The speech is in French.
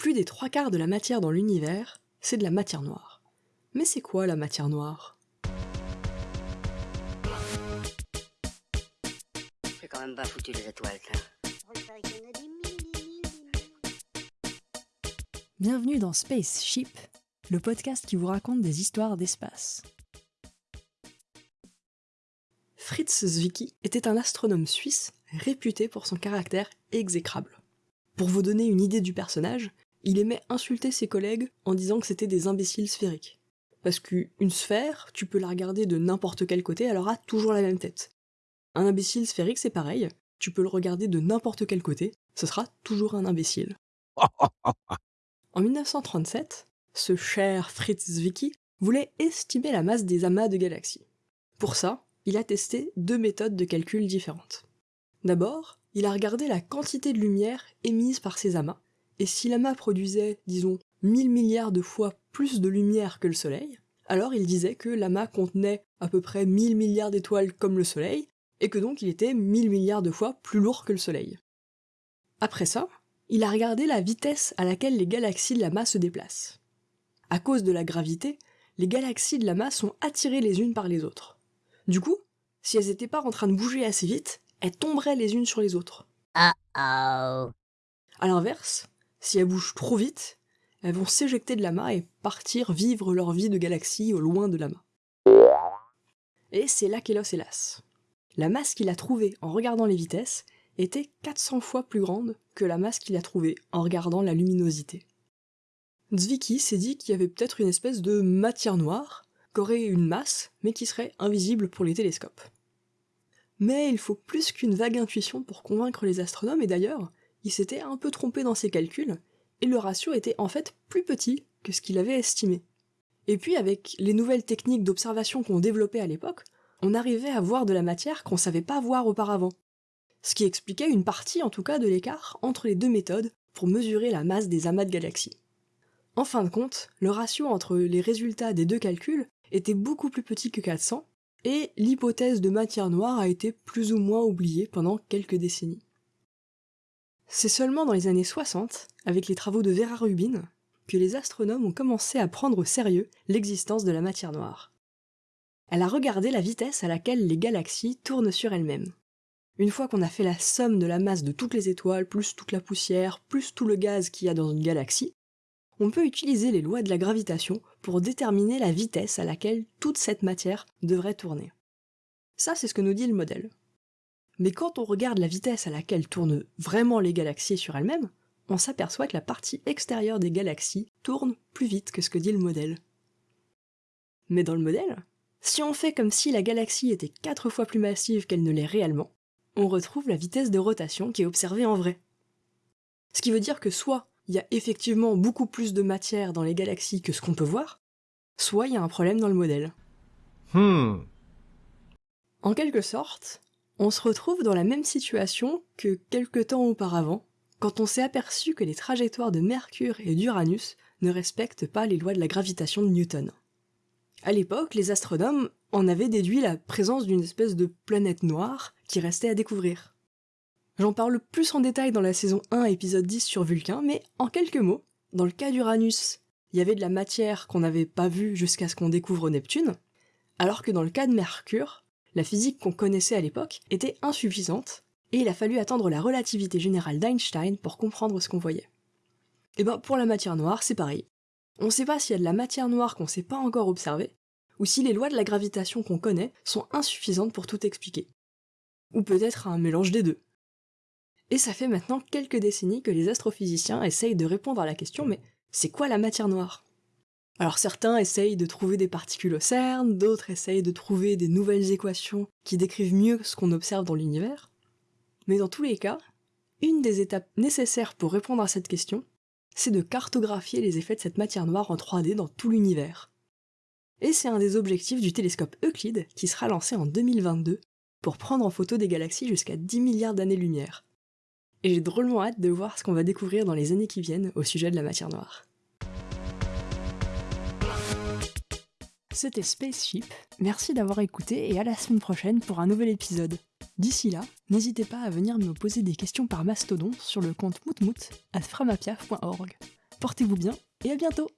Plus des trois quarts de la matière dans l'univers, c'est de la matière noire. Mais c'est quoi la matière noire? C'est quand même pas foutu les étoiles, ça. Bienvenue dans Spaceship, le podcast qui vous raconte des histoires d'espace. Fritz Zwicky était un astronome suisse réputé pour son caractère exécrable. Pour vous donner une idée du personnage, il aimait insulter ses collègues en disant que c'était des imbéciles sphériques. Parce qu'une sphère, tu peux la regarder de n'importe quel côté, elle aura toujours la même tête. Un imbécile sphérique, c'est pareil, tu peux le regarder de n'importe quel côté, ce sera toujours un imbécile. en 1937, ce cher Fritz Zwicky voulait estimer la masse des amas de galaxies. Pour ça, il a testé deux méthodes de calcul différentes. D'abord, il a regardé la quantité de lumière émise par ces amas, et si l'amas produisait, disons, 1000 milliards de fois plus de lumière que le Soleil, alors il disait que l'amas contenait à peu près 1000 milliards d'étoiles comme le Soleil, et que donc il était 1000 milliards de fois plus lourd que le Soleil. Après ça, il a regardé la vitesse à laquelle les galaxies de l'amas se déplacent. À cause de la gravité, les galaxies de l'amas sont attirées les unes par les autres. Du coup, si elles n'étaient pas en train de bouger assez vite, elles tomberaient les unes sur les autres. Ah oh. À l'inverse, si elles bougent trop vite, elles vont s'éjecter de l'amas et partir vivre leur vie de galaxie au loin de l'amas. Et c'est là qu'est l'os hélas. La masse qu'il a trouvée en regardant les vitesses était 400 fois plus grande que la masse qu'il a trouvée en regardant la luminosité. Zwicky s'est dit qu'il y avait peut-être une espèce de matière noire, qui aurait une masse, mais qui serait invisible pour les télescopes. Mais il faut plus qu'une vague intuition pour convaincre les astronomes, et d'ailleurs, il s'était un peu trompé dans ses calculs, et le ratio était en fait plus petit que ce qu'il avait estimé. Et puis avec les nouvelles techniques d'observation qu'on développait à l'époque, on arrivait à voir de la matière qu'on savait pas voir auparavant. Ce qui expliquait une partie en tout cas de l'écart entre les deux méthodes pour mesurer la masse des amas de galaxies. En fin de compte, le ratio entre les résultats des deux calculs était beaucoup plus petit que 400, et l'hypothèse de matière noire a été plus ou moins oubliée pendant quelques décennies. C'est seulement dans les années 60, avec les travaux de Vera Rubin, que les astronomes ont commencé à prendre au sérieux l'existence de la matière noire. Elle a regardé la vitesse à laquelle les galaxies tournent sur elles-mêmes. Une fois qu'on a fait la somme de la masse de toutes les étoiles, plus toute la poussière, plus tout le gaz qu'il y a dans une galaxie, on peut utiliser les lois de la gravitation pour déterminer la vitesse à laquelle toute cette matière devrait tourner. Ça, c'est ce que nous dit le modèle. Mais quand on regarde la vitesse à laquelle tournent vraiment les galaxies sur elles-mêmes, on s'aperçoit que la partie extérieure des galaxies tourne plus vite que ce que dit le modèle. Mais dans le modèle, si on fait comme si la galaxie était 4 fois plus massive qu'elle ne l'est réellement, on retrouve la vitesse de rotation qui est observée en vrai. Ce qui veut dire que soit il y a effectivement beaucoup plus de matière dans les galaxies que ce qu'on peut voir, soit il y a un problème dans le modèle. Hmm. En quelque sorte, on se retrouve dans la même situation que quelques temps auparavant, quand on s'est aperçu que les trajectoires de Mercure et d'Uranus ne respectent pas les lois de la gravitation de Newton. À l'époque, les astronomes en avaient déduit la présence d'une espèce de planète noire qui restait à découvrir. J'en parle plus en détail dans la saison 1, épisode 10 sur Vulcain, mais en quelques mots, dans le cas d'Uranus, il y avait de la matière qu'on n'avait pas vue jusqu'à ce qu'on découvre Neptune, alors que dans le cas de Mercure, la physique qu'on connaissait à l'époque était insuffisante, et il a fallu attendre la relativité générale d'Einstein pour comprendre ce qu'on voyait. Et ben pour la matière noire, c'est pareil. On ne sait pas s'il y a de la matière noire qu'on ne sait pas encore observer, ou si les lois de la gravitation qu'on connaît sont insuffisantes pour tout expliquer. Ou peut-être un mélange des deux. Et ça fait maintenant quelques décennies que les astrophysiciens essayent de répondre à la question mais c'est quoi la matière noire? Alors certains essayent de trouver des particules au CERN, d'autres essayent de trouver des nouvelles équations qui décrivent mieux ce qu'on observe dans l'univers. Mais dans tous les cas, une des étapes nécessaires pour répondre à cette question, c'est de cartographier les effets de cette matière noire en 3D dans tout l'univers. Et c'est un des objectifs du télescope Euclide qui sera lancé en 2022 pour prendre en photo des galaxies jusqu'à 10 milliards d'années-lumière et j'ai drôlement hâte de voir ce qu'on va découvrir dans les années qui viennent au sujet de la matière noire. C'était Spaceship, merci d'avoir écouté et à la semaine prochaine pour un nouvel épisode. D'ici là, n'hésitez pas à venir me poser des questions par mastodon sur le compte moutmout à framapiaf.org. portez-vous bien et à bientôt